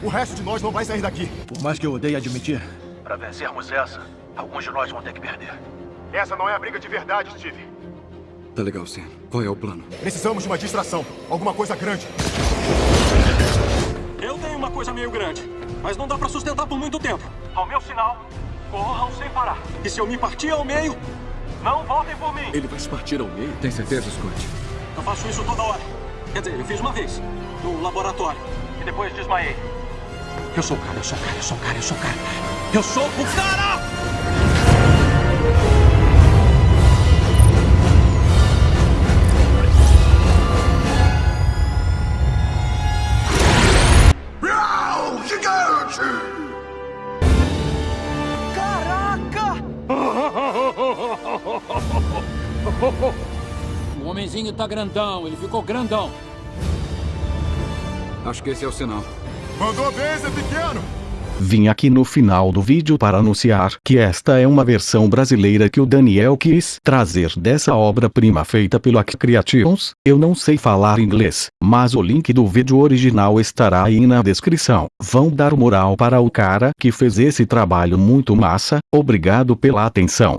O resto de nós não vai sair daqui. Por mais que eu odeie admitir. Para vencermos essa, alguns de nós vão ter que perder. Essa não é a briga de verdade, Steve. Tá legal, Sam. Qual é o plano? Precisamos de uma distração. Alguma coisa grande. Eu tenho uma coisa meio grande, mas não dá pra sustentar por muito tempo. Ao meu sinal, corram sem parar. E se eu me partir ao meio, não voltem por mim. Ele vai se partir ao meio? Tem certeza, Scott? Eu faço isso toda hora. Quer dizer, eu fiz uma vez, no laboratório. E depois desmaiei. Eu sou o cara, eu sou o cara, eu sou o cara, eu sou o cara. Eu sou o cara! O homenzinho tá grandão, ele ficou grandão. Acho que esse é o sinal. Mandou bem, Zé Pequeno! Vim aqui no final do vídeo para anunciar que esta é uma versão brasileira que o Daniel quis trazer dessa obra-prima feita pelo Ac Creations. Eu não sei falar inglês, mas o link do vídeo original estará aí na descrição. Vão dar moral para o cara que fez esse trabalho muito massa. Obrigado pela atenção.